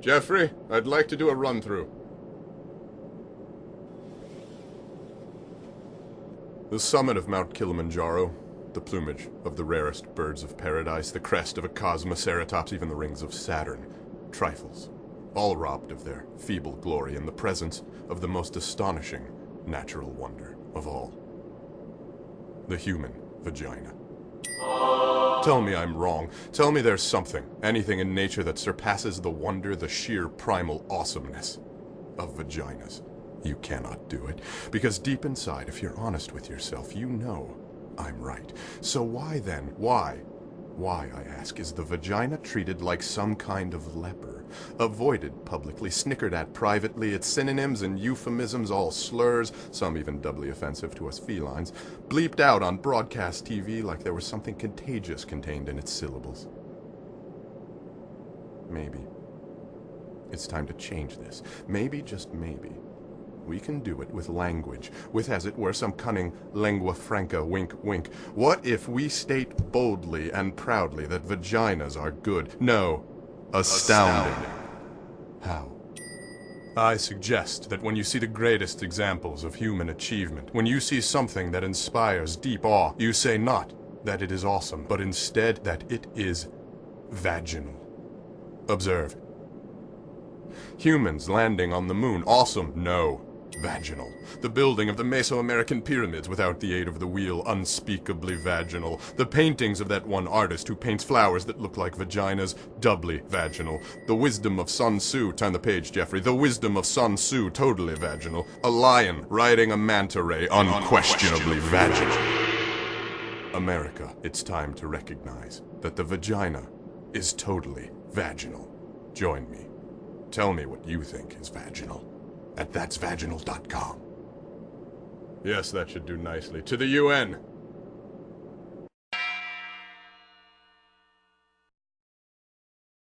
Jeffrey, I'd like to do a run-through. The summit of Mount Kilimanjaro, the plumage of the rarest birds of paradise, the crest of a Kosmoceratops, even the rings of Saturn. Trifles, all robbed of their feeble glory in the presence of the most astonishing natural wonder of all. The human vagina. Tell me I'm wrong. Tell me there's something, anything in nature that surpasses the wonder, the sheer primal awesomeness of vaginas. You cannot do it, because deep inside, if you're honest with yourself, you know I'm right. So why then, why, why, I ask, is the vagina treated like some kind of leper? Avoided publicly, snickered at privately, its synonyms and euphemisms all slurs, some even doubly offensive to us felines, bleeped out on broadcast TV like there was something contagious contained in its syllables. Maybe. It's time to change this. Maybe, just maybe, we can do it with language, with, as it were, some cunning lingua franca wink wink. What if we state boldly and proudly that vaginas are good? No, astounding. How? I suggest that when you see the greatest examples of human achievement, when you see something that inspires deep awe, you say not that it is awesome, but instead that it is vaginal. Observe. Humans landing on the moon, awesome, no. Vaginal. The building of the Mesoamerican pyramids without the aid of the wheel, unspeakably vaginal. The paintings of that one artist who paints flowers that look like vaginas, doubly vaginal. The wisdom of Sun Tzu, turn the page, Jeffrey. The wisdom of Sun Tzu, totally vaginal. A lion riding a manta ray, unquestionably vaginal. America, it's time to recognize that the vagina is totally vaginal. Join me. Tell me what you think is vaginal at that'svaginal.com. Yes, that should do nicely. To the UN!